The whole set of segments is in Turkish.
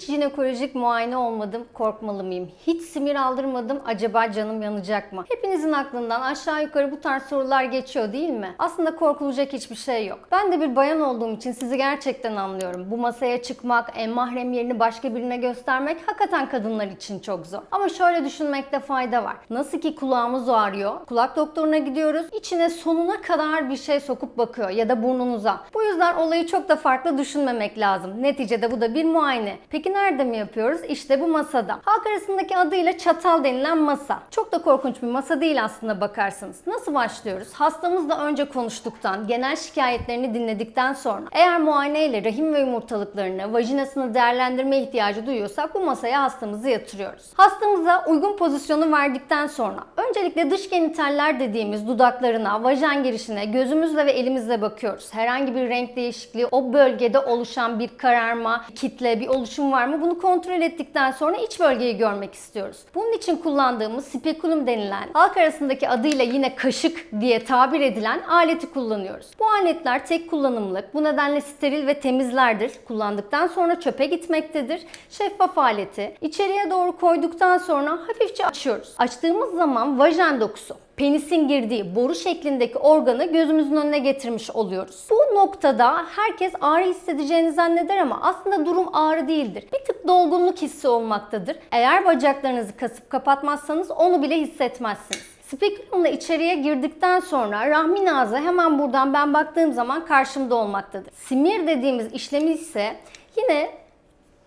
Hiç jinekolojik muayene olmadım, korkmalı mıyım? Hiç simir aldırmadım, acaba canım yanacak mı? Hepinizin aklından aşağı yukarı bu tarz sorular geçiyor değil mi? Aslında korkulacak hiçbir şey yok. Ben de bir bayan olduğum için sizi gerçekten anlıyorum. Bu masaya çıkmak, en mahrem yerini başka birine göstermek hakikaten kadınlar için çok zor. Ama şöyle düşünmekte fayda var. Nasıl ki kulağımız ağrıyor, kulak doktoruna gidiyoruz, içine sonuna kadar bir şey sokup bakıyor ya da burnunuza. Bu yüzden olayı çok da farklı düşünmemek lazım. Neticede bu da bir muayene. Peki nerede mi yapıyoruz? İşte bu masada. Halk arasındaki adıyla çatal denilen masa. Çok da korkunç bir masa değil aslında bakarsanız. Nasıl başlıyoruz? Hastamızla önce konuştuktan, genel şikayetlerini dinledikten sonra eğer muayeneyle rahim ve yumurtalıklarını, vajinasını değerlendirme ihtiyacı duyuyorsak bu masaya hastamızı yatırıyoruz. Hastamıza uygun pozisyonu verdikten sonra öncelikle dış genitaller dediğimiz dudaklarına, vajen girişine gözümüzle ve elimizle bakıyoruz. Herhangi bir renk değişikliği, o bölgede oluşan bir kararma, kitle, bir oluşum var mı? Bunu kontrol ettikten sonra iç bölgeyi görmek istiyoruz. Bunun için kullandığımız spekulum denilen, halk arasındaki adıyla yine kaşık diye tabir edilen aleti kullanıyoruz. Bu aletler tek kullanımlık, bu nedenle steril ve temizlerdir. Kullandıktan sonra çöpe gitmektedir. Şeffaf aleti içeriye doğru koyduktan sonra hafifçe açıyoruz. Açtığımız zaman vajen dokusu penisin girdiği boru şeklindeki organı gözümüzün önüne getirmiş oluyoruz. Bu noktada herkes ağrı hissedeceğini zanneder ama aslında durum ağrı değildir. Bir tık dolgunluk hissi olmaktadır. Eğer bacaklarınızı kasıp kapatmazsanız onu bile hissetmezsiniz. Spekulumla içeriye girdikten sonra rahmin ağzı hemen buradan ben baktığım zaman karşımda olmaktadır. Simir dediğimiz işlemi ise yine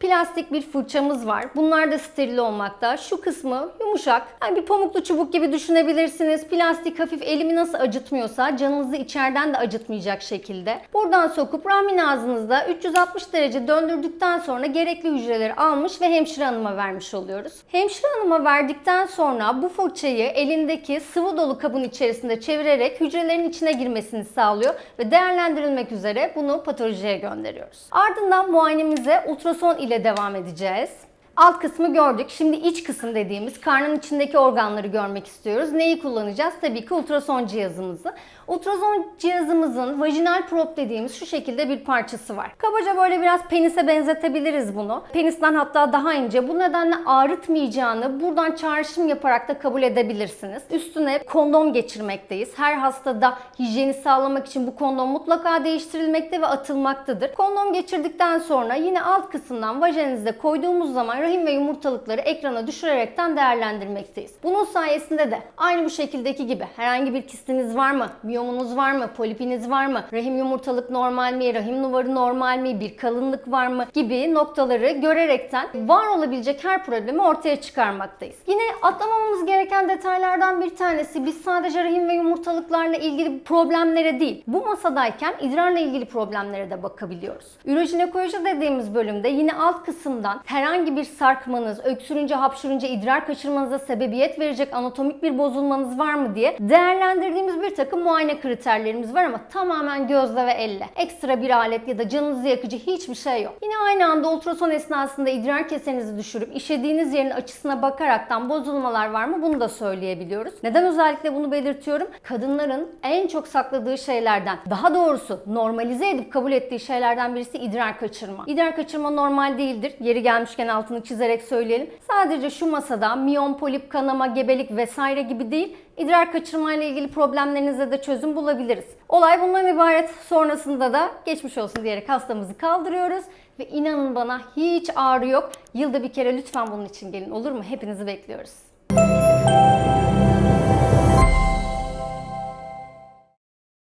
plastik bir fırçamız var. Bunlar da steril olmakta. Şu kısmı yumuşak. Yani bir pamuklu çubuk gibi düşünebilirsiniz. Plastik hafif elimi nasıl acıtmıyorsa canınızı içeriden de acıtmayacak şekilde. Buradan sokup rahmin ağzınızda 360 derece döndürdükten sonra gerekli hücreleri almış ve hemşire hanıma vermiş oluyoruz. Hemşire hanıma verdikten sonra bu fırçayı elindeki sıvı dolu kabın içerisinde çevirerek hücrelerin içine girmesini sağlıyor ve değerlendirilmek üzere bunu patolojiye gönderiyoruz. Ardından muayenemize ultrason ile devam edeceğiz. Alt kısmı gördük. Şimdi iç kısım dediğimiz karnın içindeki organları görmek istiyoruz. Neyi kullanacağız? Tabii ki ultrason cihazımızı. Ultrason cihazımızın vajinal prop dediğimiz şu şekilde bir parçası var. Kabaca böyle biraz penise benzetebiliriz bunu. Penisten hatta daha ince. Bu nedenle ağrıtmayacağını buradan çağrışım yaparak da kabul edebilirsiniz. Üstüne kondom geçirmekteyiz. Her hastada hijyeni sağlamak için bu kondom mutlaka değiştirilmekte ve atılmaktadır. Kondom geçirdikten sonra yine alt kısımdan vajeninizde koyduğumuz zaman rahim ve yumurtalıkları ekrana düşürerekten değerlendirmekteyiz. Bunun sayesinde de aynı bu şekildeki gibi herhangi bir kistiniz var mı? Miyomunuz var mı? Polipiniz var mı? Rahim yumurtalık normal mi? Rahim nuvarı normal mi? Bir kalınlık var mı? Gibi noktaları görerekten var olabilecek her problemi ortaya çıkarmaktayız. Yine atlamamamız gereken detaylardan bir tanesi biz sadece rahim ve yumurtalıklarla ilgili problemlere değil, bu masadayken idrarla ilgili problemlere de bakabiliyoruz. Ürojinekoloji dediğimiz bölümde yine alt kısımdan herhangi bir sarkmanız, öksürünce, hapşırınca idrar kaçırmanıza sebebiyet verecek anatomik bir bozulmanız var mı diye değerlendirdiğimiz bir takım muayene kriterlerimiz var ama tamamen gözle ve elle. Ekstra bir alet ya da canınızı yakıcı hiçbir şey yok. Yine aynı anda ultrason esnasında idrar kesenizi düşürüp işediğiniz yerin açısına bakaraktan bozulmalar var mı bunu da söyleyebiliyoruz. Neden özellikle bunu belirtiyorum? Kadınların en çok sakladığı şeylerden, daha doğrusu normalize edip kabul ettiği şeylerden birisi idrar kaçırma. İdrar kaçırma normal değildir. Yeri gelmişken altını çizerek söyleyelim. Sadece şu masada miyom, polip, kanama, gebelik vesaire gibi değil, idrar kaçırma ile ilgili problemlerinize de çözüm bulabiliriz. Olay bundan ibaret. Sonrasında da geçmiş olsun diyerek hastamızı kaldırıyoruz ve inanın bana hiç ağrı yok. Yılda bir kere lütfen bunun için gelin olur mu? Hepinizi bekliyoruz.